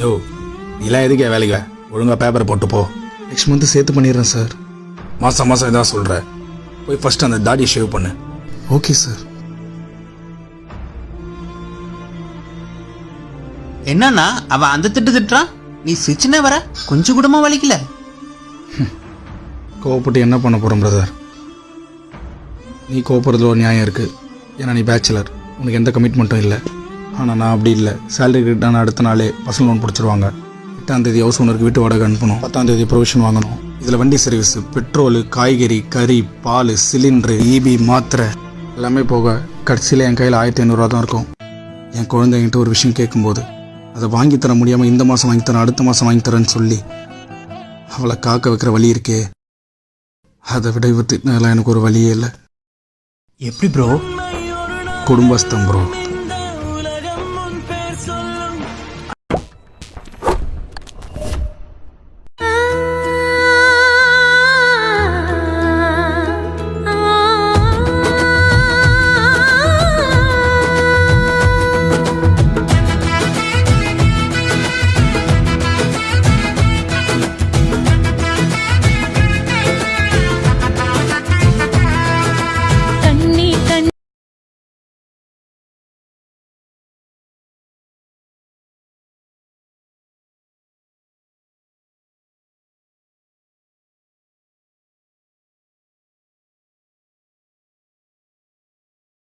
யோ இதெல்லாம் எதுக்கே வேலைக்கு? ஒழுங்கா பேப்பரை போட்டு போ. நெக்ஸ்ட் மந்த் சேர்த்து பண்ணிடுறேன் சார் மாசம் மாசம் இதான் சொல்ற. போய் ஃபர்ஸ்ட் அந்த தாடியை ஷேவ் பண்ணு. ஓகே சார் என்னன்னா அவன் அந்த திட்டு திட்டுறான்? நீ சிரிச்சுனே வர கொஞ்சம் கூடமா வலிக்கல? கோவப்பட்டு என்ன பண்ண போகிறோம் பிரதர் நீ கோவப்படுறதுல ஒரு நியாயம் இருக்குது ஏன்னா நீ பேச்சுலர் உனக்கு எந்த கமிட்மெண்ட்டும் இல்லை. ஆனால் நான் அப்படி இல்லை. சேலரி கிட்டான அடுத்த நாளே பர்சனல் லோன் பிடிச்சிருவாங்க. எட்டாம் தேதி ஹவுஸ் ஓனருக்கு வீட்டு வாடகை அனுப்பணும். பத்தாம் தேதி ப்ரொவிஷன் வாங்கணும். இதில் வண்டி சர்வீஸ் பெட்ரோலு காய்கறி கறி பால் சிலிண்டரு ஈபி மாத்திரை எல்லாமே போக கடைசியில் என் கையில் ஆயிரத்தி ஐநூறுரூவா தான் இருக்கும். என் குழந்தை என்கிட்ட ஒரு விஷயம் கேட்கும்போது அதை வாங்கி தர முடியாமல் இந்த மாதம் வாங்கி தரேன் அடுத்த மாதம் வாங்கி தரேன்னு சொல்லி அவளை காக்க வைக்கிற வழி இருக்கே. அதை விட திட்டினதெல்லாம் எனக்கு ஒரு வழியே இல்லை. எப்படி ப்ரோ குடும்பஸ்தம் ப்ரோ